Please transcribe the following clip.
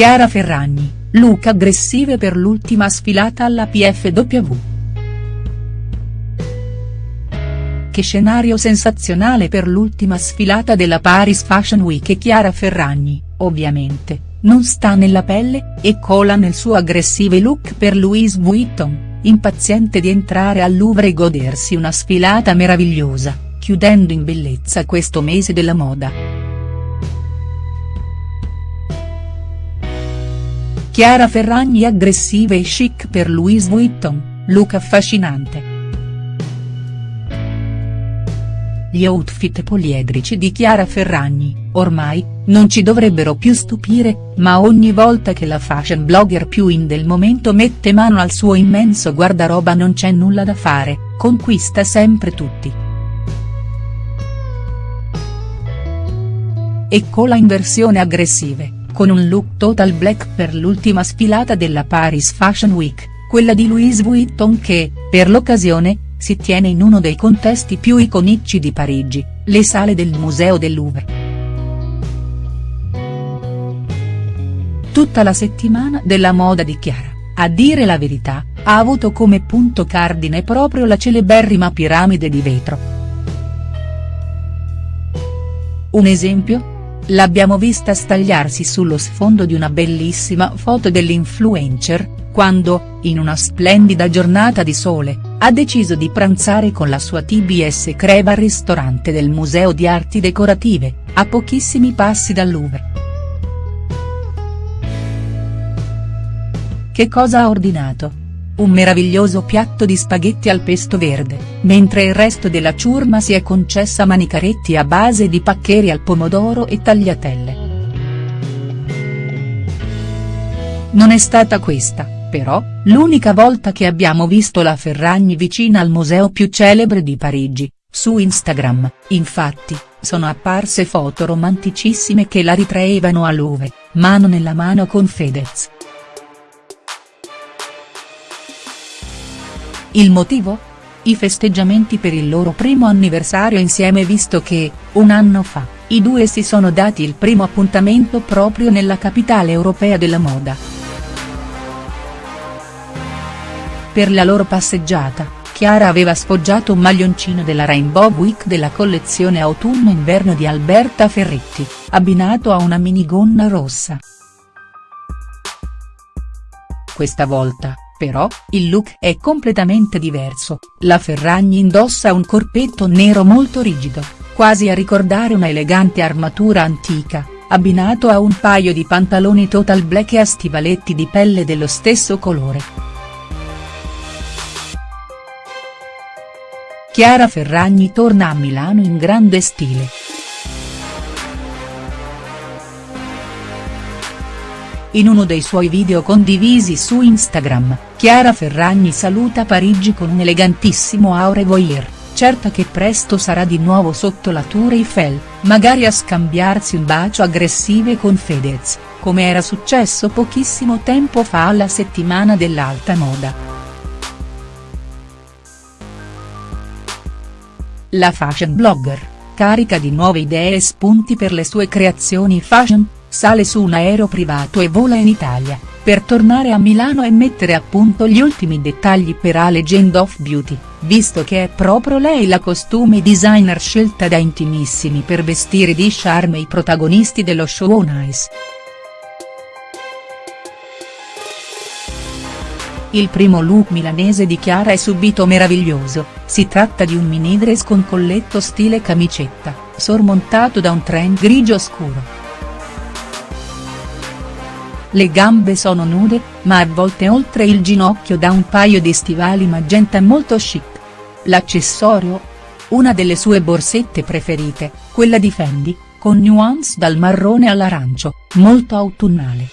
Chiara Ferragni, look aggressive per l'ultima sfilata alla PFW. Che scenario sensazionale per l'ultima sfilata della Paris Fashion Week e Chiara Ferragni, ovviamente, non sta nella pelle, e cola nel suo aggressive look per Louise Vuitton, impaziente di entrare al Louvre e godersi una sfilata meravigliosa, chiudendo in bellezza questo mese della moda. Chiara Ferragni aggressive e chic per Louise Vuitton, look affascinante. Gli outfit poliedrici di Chiara Ferragni, ormai, non ci dovrebbero più stupire, ma ogni volta che la fashion blogger più in del momento mette mano al suo immenso guardaroba non c'è nulla da fare, conquista sempre tutti. E cola in versione aggressive con un look total black per l'ultima sfilata della Paris Fashion Week, quella di Louise Vuitton che, per l'occasione, si tiene in uno dei contesti più iconici di Parigi, le sale del Museo del Louvre. Tutta la settimana della moda di Chiara, a dire la verità, ha avuto come punto cardine proprio la celeberrima piramide di vetro. Un esempio? L'abbiamo vista stagliarsi sullo sfondo di una bellissima foto dell'influencer, quando, in una splendida giornata di sole, ha deciso di pranzare con la sua TBS Creva al ristorante del Museo di Arti Decorative, a pochissimi passi dal Louvre. Che cosa ha ordinato? Un meraviglioso piatto di spaghetti al pesto verde, mentre il resto della ciurma si è concessa manicaretti a base di paccheri al pomodoro e tagliatelle. Non è stata questa, però, l'unica volta che abbiamo visto la Ferragni vicina al museo più celebre di Parigi, su Instagram, infatti, sono apparse foto romanticissime che la ritraevano a Louvre, mano nella mano con Fedez. Il motivo? I festeggiamenti per il loro primo anniversario insieme visto che, un anno fa, i due si sono dati il primo appuntamento proprio nella capitale europea della moda. Per la loro passeggiata, Chiara aveva sfoggiato un maglioncino della Rainbow Week della collezione autunno-inverno di Alberta Ferretti, abbinato a una minigonna rossa. Questa volta, però, il look è completamente diverso, la Ferragni indossa un corpetto nero molto rigido, quasi a ricordare una elegante armatura antica, abbinato a un paio di pantaloni total black e a stivaletti di pelle dello stesso colore. Chiara Ferragni torna a Milano in grande stile. In uno dei suoi video condivisi su Instagram, Chiara Ferragni saluta Parigi con un elegantissimo au revoir, certa che presto sarà di nuovo sotto la Tour Eiffel, magari a scambiarsi un bacio aggressive con Fedez, come era successo pochissimo tempo fa alla settimana dell'alta moda. La fashion blogger, carica di nuove idee e spunti per le sue creazioni fashion, sale su un aereo privato e vola in Italia, per tornare a Milano e mettere a punto gli ultimi dettagli per A Legend of Beauty, visto che è proprio lei la costume designer scelta da intimissimi per vestire di charme i protagonisti dello show On Ice. Il primo look milanese di Chiara è subito meraviglioso, si tratta di un mini dress con colletto stile camicetta, sormontato da un trend grigio scuro. Le gambe sono nude, ma avvolte oltre il ginocchio da un paio di stivali magenta molto chic. L'accessorio? Una delle sue borsette preferite, quella di Fendi, con nuance dal marrone all'arancio, molto autunnale.